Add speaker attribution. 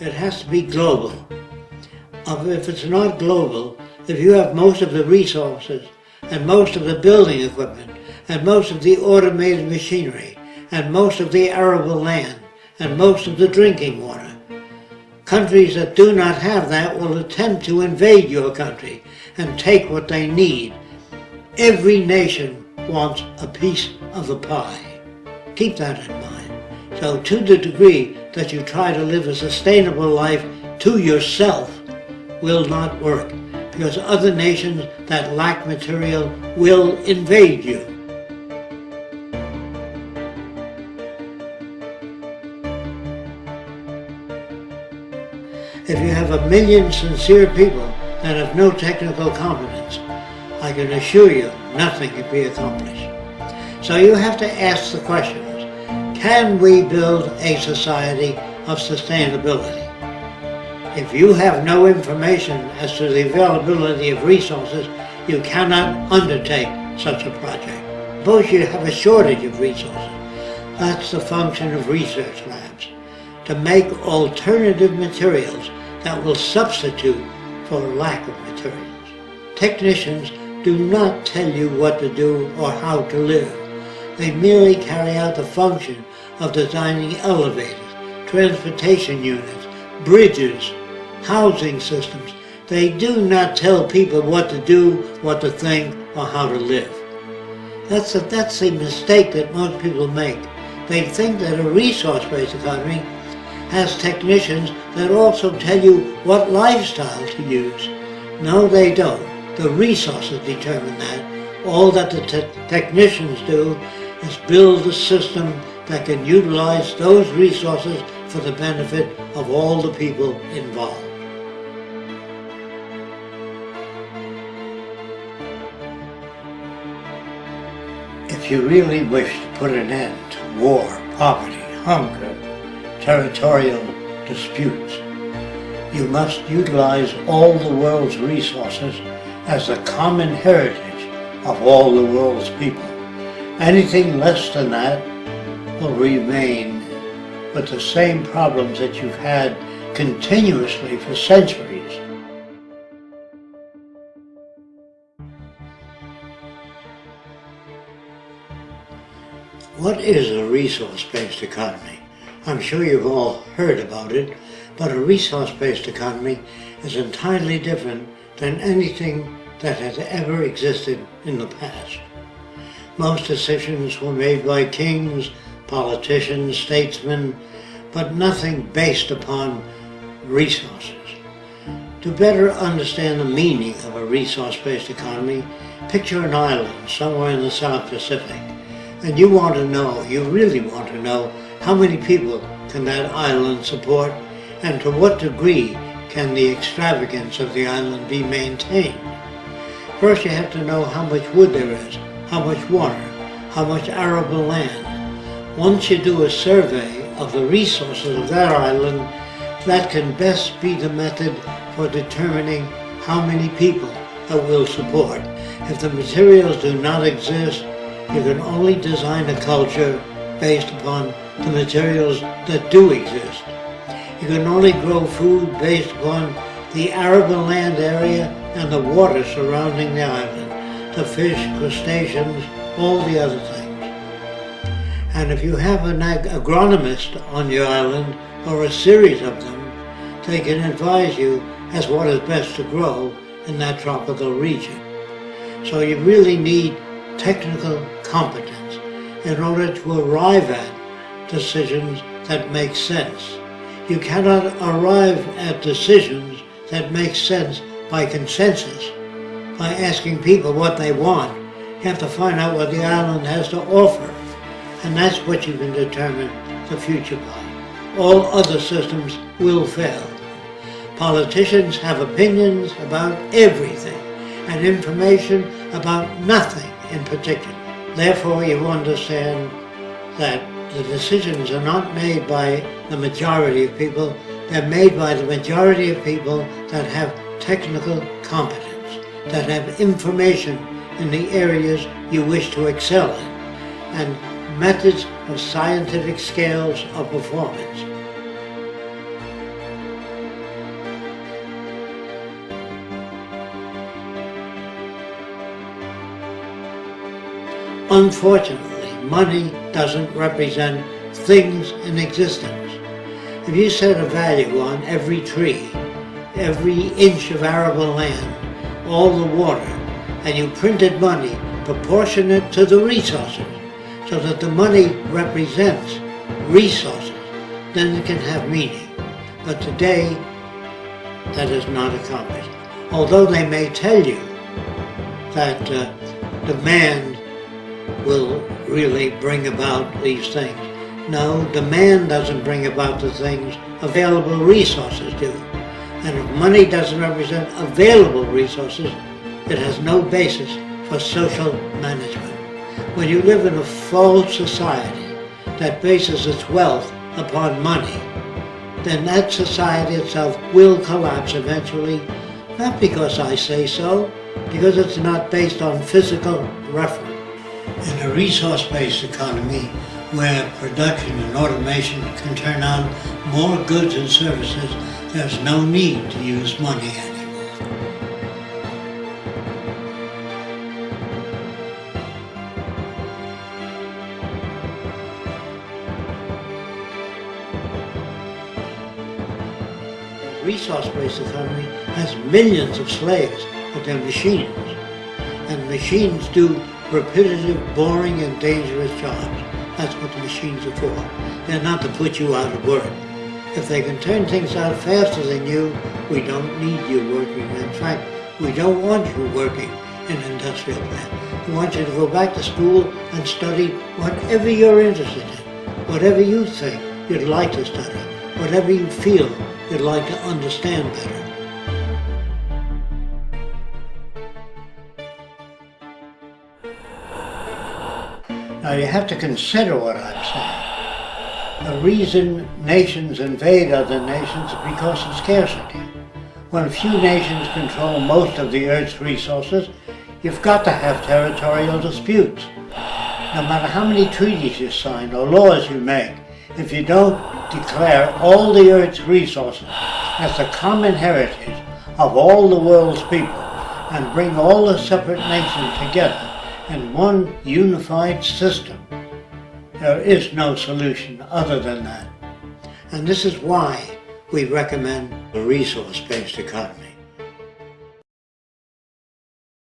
Speaker 1: it has to be global. If it's not global, if you have most of the resources and most of the building equipment and most of the automated machinery and most of the arable land and most of the drinking water, countries that do not have that will attempt to invade your country and take what they need. Every nation wants a piece of the pie. Keep that in mind. So to the degree that you try to live a sustainable life to yourself will not work because other nations that lack material will invade you. If you have a million sincere people that have no technical competence, I can assure you nothing can be accomplished. So you have to ask the questions, can we build a society of sustainability? If you have no information as to the availability of resources, you cannot undertake such a project. Suppose you have a shortage of resources. That's the function of research labs, to make alternative materials that will substitute for lack of materials. Technicians do not tell you what to do or how to live. They merely carry out the function of designing elevators, transportation units, bridges, housing systems. They do not tell people what to do, what to think, or how to live. That's a, that's a mistake that most people make. They think that a resource-based economy has technicians that also tell you what lifestyle to use. No, they don't. The resources determine that. All that the te technicians do is build a system that can utilize those resources for the benefit of all the people involved. If you really wish to put an end to war, poverty, hunger, territorial disputes, you must utilize all the world's resources as the common heritage of all the world's people. Anything less than that will remain with the same problems that you've had continuously for centuries. What is a resource-based economy? I'm sure you've all heard about it, but a resource-based economy is entirely different than anything that has ever existed in the past. Most decisions were made by kings, politicians, statesmen, but nothing based upon resources. To better understand the meaning of a resource-based economy, picture an island somewhere in the South Pacific, and you want to know, you really want to know, how many people can that island support, and to what degree can the extravagance of the island be maintained. First you have to know how much wood there is, how much water, how much arable land. Once you do a survey of the resources of that island, that can best be the method for determining how many people it will support. If the materials do not exist, you can only design a culture based upon the materials that do exist. You can only grow food based upon the arable land area and the water surrounding the island, the fish, crustaceans, all the other things. And if you have an ag agronomist on your island, or a series of them, they can advise you as what is best to grow in that tropical region. So you really need technical competence in order to arrive at decisions that make sense. You cannot arrive at decisions that make sense by consensus, by asking people what they want. You have to find out what the island has to offer. And that's what you can determine the future by. All other systems will fail. Politicians have opinions about everything and information about nothing in particular. Therefore, you understand that the decisions are not made by the majority of people, they're made by the majority of people that have technical competence, that have information in the areas you wish to excel in, and methods of scientific scales of performance. Unfortunately, money doesn't represent things in existence. If you set a value on every tree, every inch of arable land, all the water, and you printed money proportionate to the resources, so that the money represents resources, then it can have meaning. But today, that is not accomplished. Although they may tell you that uh, demand will really bring about these things. No, demand doesn't bring about the things, available resources do. And if money doesn't represent available resources, it has no basis for social management. When you live in a false society that bases its wealth upon money, then that society itself will collapse eventually, not because I say so, because it's not based on physical reference. In a resource-based economy, where production and automation can turn on more goods and services, there's no need to use money anymore. resource-based economy has millions of slaves, but they're machines. And machines do repetitive, boring, and dangerous jobs. That's what the machines are for. They're not to put you out of work. If they can turn things out faster than you, we don't need you working. In fact, we don't want you working in an industrial plant. We want you to go back to school and study whatever you're interested in, whatever you think you'd like to study, whatever you feel you'd like to understand better. Now you have to consider what I'm saying. The reason nations invade other nations is because of scarcity. When a few nations control most of the Earth's resources, you've got to have territorial disputes. No matter how many treaties you sign or laws you make, if you don't declare all the Earth's resources as the common heritage of all the world's people and bring all the separate nations together in one unified system, there is no solution other than that. And this is why we recommend a resource-based economy.